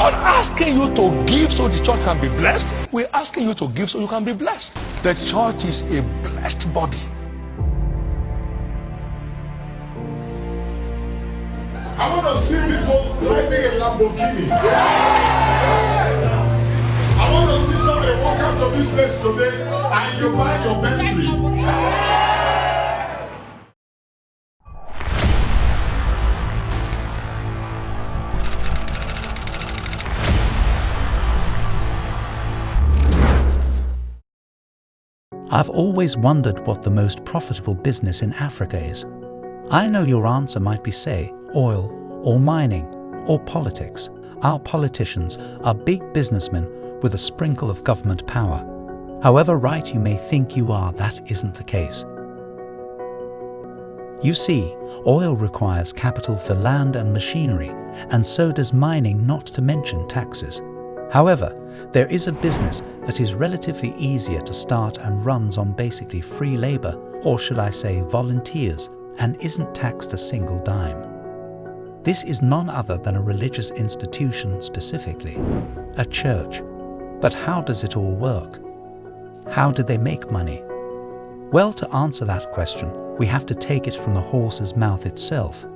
not asking you to give so the church can be blessed. We're asking you to give so you can be blessed. The church is a blessed body. I want to see people driving a Lamborghini. I want to see somebody walk out of this place today and you buy your Bentley. I've always wondered what the most profitable business in Africa is. I know your answer might be, say, oil, or mining, or politics. Our politicians are big businessmen with a sprinkle of government power. However right you may think you are, that isn't the case. You see, oil requires capital for land and machinery, and so does mining not to mention taxes. However, there is a business that is relatively easier to start and runs on basically free labour, or should I say volunteers, and isn't taxed a single dime. This is none other than a religious institution specifically, a church. But how does it all work? How do they make money? Well, to answer that question, we have to take it from the horse's mouth itself.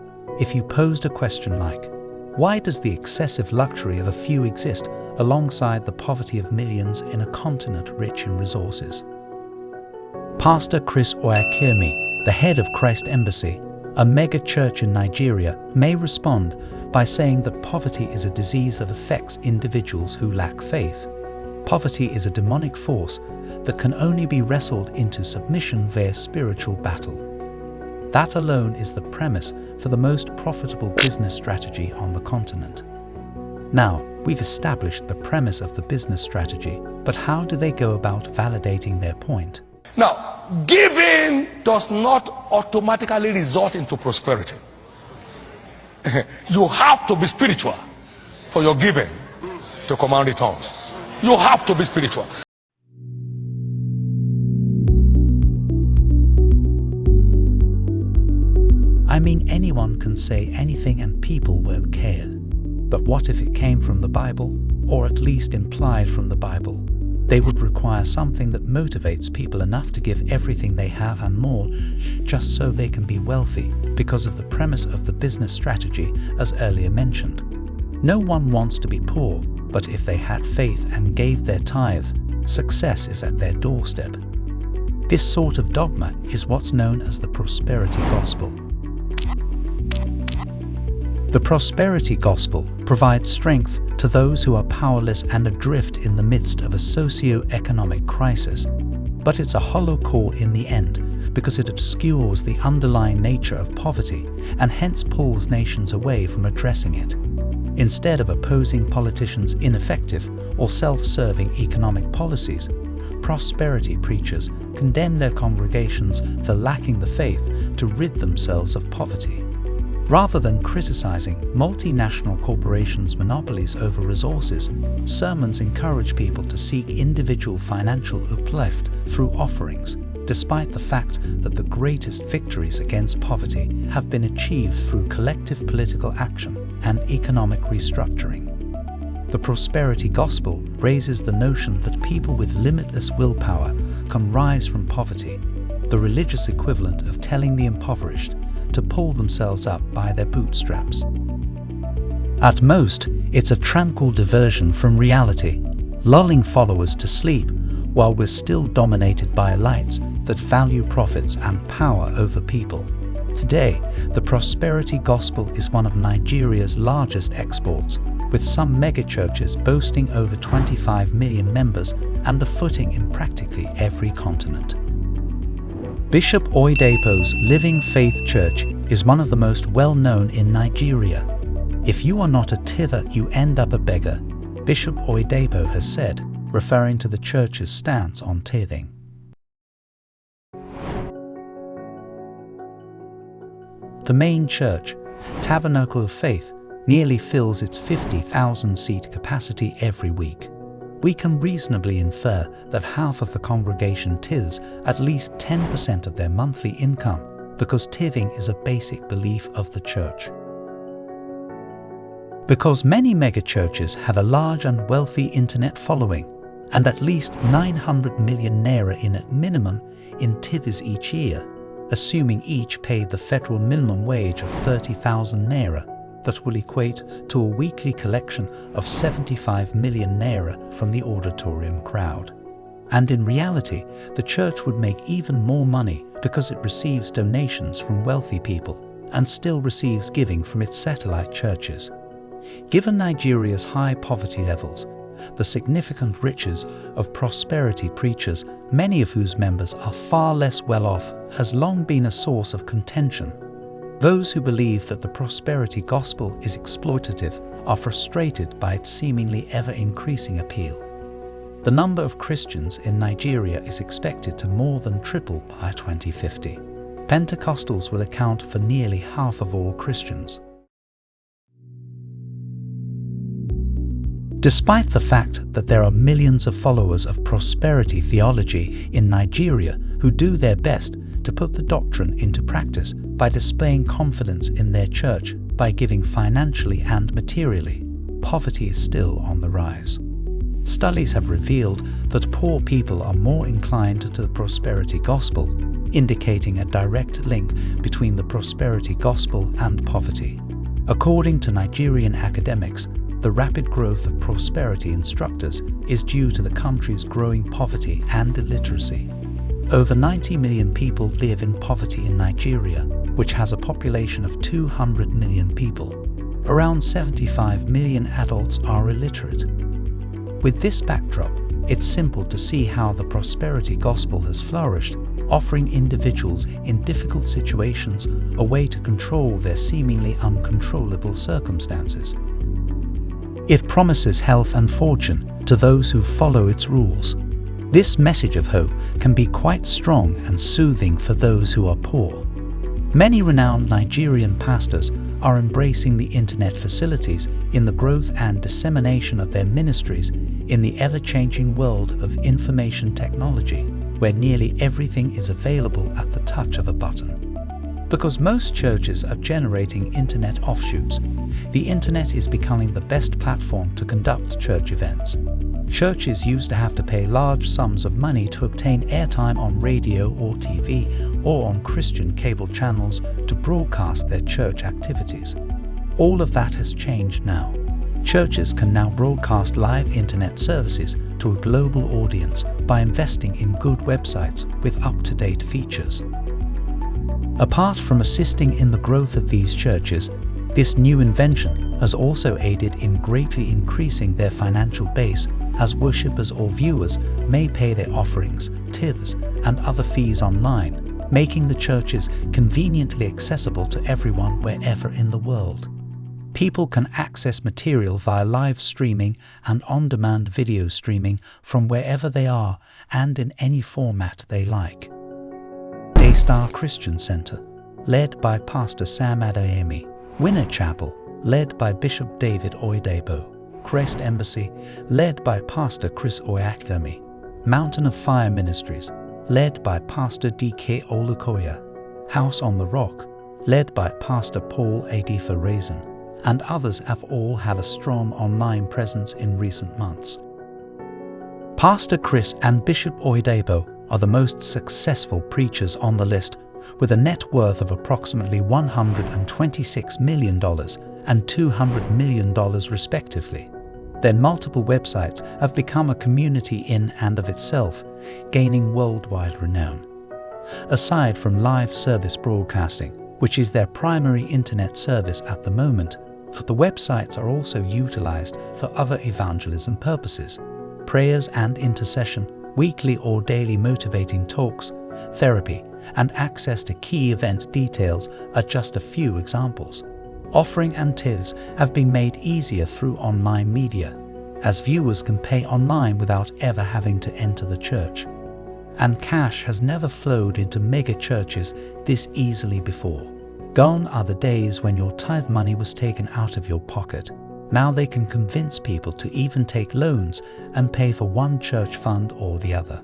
If you posed a question like, why does the excessive luxury of a few exist alongside the poverty of millions in a continent rich in resources. Pastor Chris Oyakhilome, the head of Christ Embassy, a mega church in Nigeria, may respond by saying that poverty is a disease that affects individuals who lack faith. Poverty is a demonic force that can only be wrestled into submission via spiritual battle. That alone is the premise for the most profitable business strategy on the continent. Now, we've established the premise of the business strategy, but how do they go about validating their point? Now, giving does not automatically result into prosperity. you have to be spiritual for your giving to command tongues. You have to be spiritual. I mean, anyone can say anything and people won't care. But what if it came from the Bible, or at least implied from the Bible? They would require something that motivates people enough to give everything they have and more, just so they can be wealthy, because of the premise of the business strategy as earlier mentioned. No one wants to be poor, but if they had faith and gave their tithe, success is at their doorstep. This sort of dogma is what's known as the prosperity gospel. The prosperity gospel provides strength to those who are powerless and adrift in the midst of a socio-economic crisis. But it's a hollow call in the end because it obscures the underlying nature of poverty and hence pulls nations away from addressing it. Instead of opposing politicians' ineffective or self-serving economic policies, prosperity preachers condemn their congregations for lacking the faith to rid themselves of poverty. Rather than criticizing multinational corporations' monopolies over resources, sermons encourage people to seek individual financial uplift through offerings, despite the fact that the greatest victories against poverty have been achieved through collective political action and economic restructuring. The prosperity gospel raises the notion that people with limitless willpower can rise from poverty, the religious equivalent of telling the impoverished to pull themselves up by their bootstraps. At most, it's a tranquil diversion from reality, lulling followers to sleep while we're still dominated by elites that value profits and power over people. Today, the prosperity gospel is one of Nigeria's largest exports, with some megachurches boasting over 25 million members and a footing in practically every continent. Bishop Oyedepo's Living Faith Church is one of the most well-known in Nigeria. If you are not a tither, you end up a beggar, Bishop Oyedepo has said, referring to the church's stance on tithing. The main church, Tabernacle of Faith, nearly fills its 50,000 seat capacity every week we can reasonably infer that half of the congregation tithes at least 10% of their monthly income because tithing is a basic belief of the church. Because many megachurches have a large and wealthy internet following, and at least 900 million naira in at minimum in tithes each year, assuming each paid the federal minimum wage of 30,000 naira, that will equate to a weekly collection of 75 million naira from the auditorium crowd. And in reality, the church would make even more money because it receives donations from wealthy people and still receives giving from its satellite churches. Given Nigeria's high poverty levels, the significant riches of prosperity preachers, many of whose members are far less well off, has long been a source of contention. Those who believe that the prosperity gospel is exploitative are frustrated by its seemingly ever increasing appeal. The number of Christians in Nigeria is expected to more than triple by 2050. Pentecostals will account for nearly half of all Christians. Despite the fact that there are millions of followers of prosperity theology in Nigeria who do their best to put the doctrine into practice by displaying confidence in their church by giving financially and materially, poverty is still on the rise. Studies have revealed that poor people are more inclined to the prosperity gospel, indicating a direct link between the prosperity gospel and poverty. According to Nigerian academics, the rapid growth of prosperity instructors is due to the country's growing poverty and illiteracy. Over 90 million people live in poverty in Nigeria, which has a population of 200 million people. Around 75 million adults are illiterate. With this backdrop, it's simple to see how the prosperity gospel has flourished, offering individuals in difficult situations a way to control their seemingly uncontrollable circumstances. It promises health and fortune to those who follow its rules. This message of hope can be quite strong and soothing for those who are poor. Many renowned Nigerian pastors are embracing the internet facilities in the growth and dissemination of their ministries in the ever-changing world of information technology, where nearly everything is available at the touch of a button. Because most churches are generating internet offshoots, the internet is becoming the best platform to conduct church events. Churches used to have to pay large sums of money to obtain airtime on radio or TV or on Christian cable channels to broadcast their church activities. All of that has changed now. Churches can now broadcast live internet services to a global audience by investing in good websites with up-to-date features. Apart from assisting in the growth of these churches, this new invention has also aided in greatly increasing their financial base as worshippers or viewers may pay their offerings, tithes and other fees online, making the churches conveniently accessible to everyone wherever in the world. People can access material via live streaming and on-demand video streaming from wherever they are and in any format they like. Daystar Christian Center, led by Pastor Sam Adeyemi, Winner Chapel, led by Bishop David Oyedepo, Christ Embassy, led by Pastor Chris Oyakhilome, Mountain of Fire Ministries, led by Pastor D.K. Olukoya, House on the Rock, led by Pastor Paul Adefarasin, and others have all had a strong online presence in recent months. Pastor Chris and Bishop Oyedepo are the most successful preachers on the list with a net worth of approximately $126 million and $200 million respectively. Their multiple websites have become a community in and of itself, gaining worldwide renown. Aside from live service broadcasting, which is their primary internet service at the moment, the websites are also utilized for other evangelism purposes, prayers and intercession, weekly or daily motivating talks, therapy, and access to key event details are just a few examples. Offering and tithes have been made easier through online media, as viewers can pay online without ever having to enter the church. And cash has never flowed into mega churches this easily before. Gone are the days when your tithe money was taken out of your pocket now they can convince people to even take loans and pay for one church fund or the other.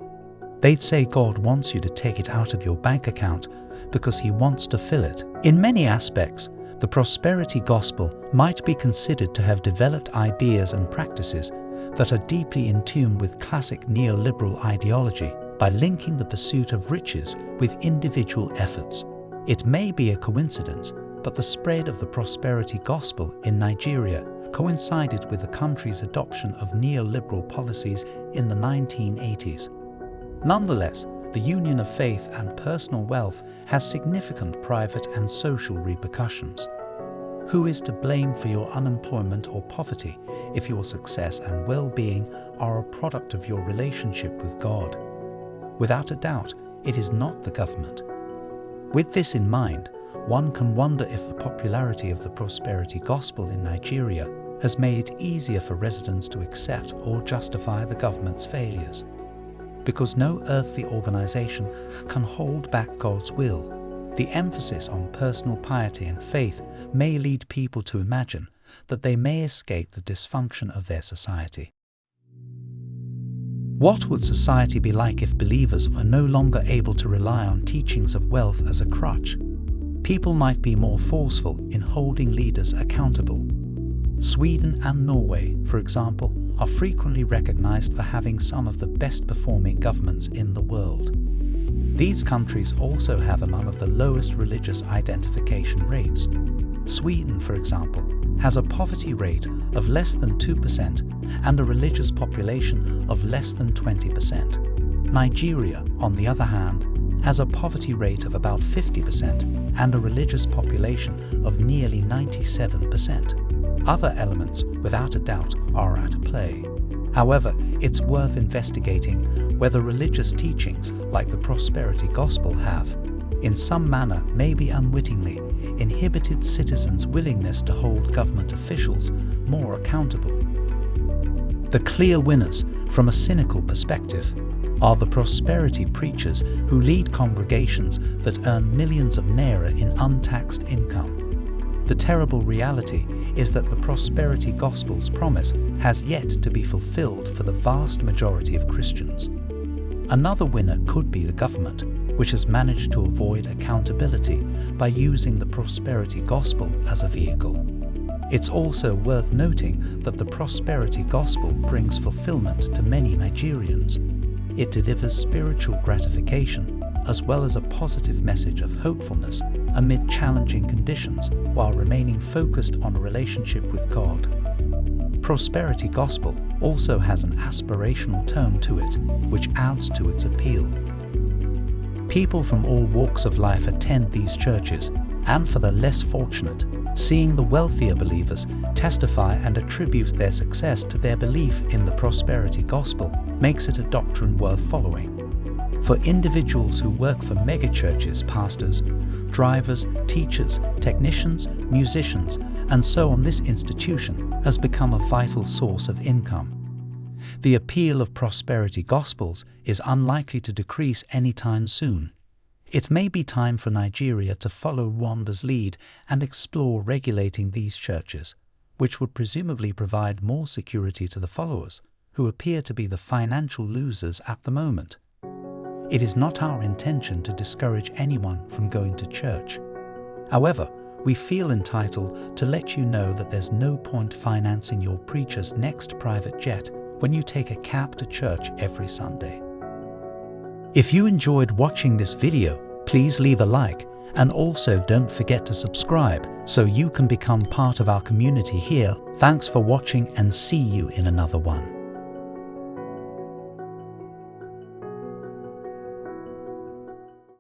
They'd say God wants you to take it out of your bank account because He wants to fill it. In many aspects, the prosperity gospel might be considered to have developed ideas and practices that are deeply in tune with classic neoliberal ideology by linking the pursuit of riches with individual efforts. It may be a coincidence, but the spread of the prosperity gospel in Nigeria coincided with the country's adoption of neoliberal policies in the 1980s. Nonetheless, the union of faith and personal wealth has significant private and social repercussions. Who is to blame for your unemployment or poverty if your success and well-being are a product of your relationship with God? Without a doubt, it is not the government. With this in mind, one can wonder if the popularity of the prosperity gospel in Nigeria has made it easier for residents to accept or justify the government's failures. Because no earthly organization can hold back God's will, the emphasis on personal piety and faith may lead people to imagine that they may escape the dysfunction of their society. What would society be like if believers were no longer able to rely on teachings of wealth as a crutch? People might be more forceful in holding leaders accountable. Sweden and Norway, for example, are frequently recognized for having some of the best performing governments in the world. These countries also have among of the lowest religious identification rates. Sweden, for example, has a poverty rate of less than 2% and a religious population of less than 20%. Nigeria, on the other hand, has a poverty rate of about 50% and a religious population of nearly 97%. Other elements, without a doubt, are at play. However, it's worth investigating whether religious teachings like the prosperity gospel have, in some manner, maybe unwittingly, inhibited citizens' willingness to hold government officials more accountable. The clear winners, from a cynical perspective, are the prosperity preachers who lead congregations that earn millions of naira in untaxed income. The terrible reality is that the prosperity gospel's promise has yet to be fulfilled for the vast majority of Christians. Another winner could be the government, which has managed to avoid accountability by using the prosperity gospel as a vehicle. It's also worth noting that the prosperity gospel brings fulfillment to many Nigerians. It delivers spiritual gratification as well as a positive message of hopefulness amid challenging conditions while remaining focused on a relationship with God. Prosperity Gospel also has an aspirational tone to it, which adds to its appeal. People from all walks of life attend these churches, and for the less fortunate, seeing the wealthier believers testify and attribute their success to their belief in the prosperity gospel makes it a doctrine worth following. For individuals who work for megachurches, pastors, drivers, teachers, technicians, musicians, and so on this institution has become a vital source of income. The appeal of prosperity gospels is unlikely to decrease anytime soon. It may be time for Nigeria to follow Rwanda's lead and explore regulating these churches, which would presumably provide more security to the followers, who appear to be the financial losers at the moment. It is not our intention to discourage anyone from going to church. However, we feel entitled to let you know that there's no point financing your preacher's next private jet when you take a cab to church every Sunday. If you enjoyed watching this video, please leave a like and also don't forget to subscribe so you can become part of our community here. Thanks for watching and see you in another one.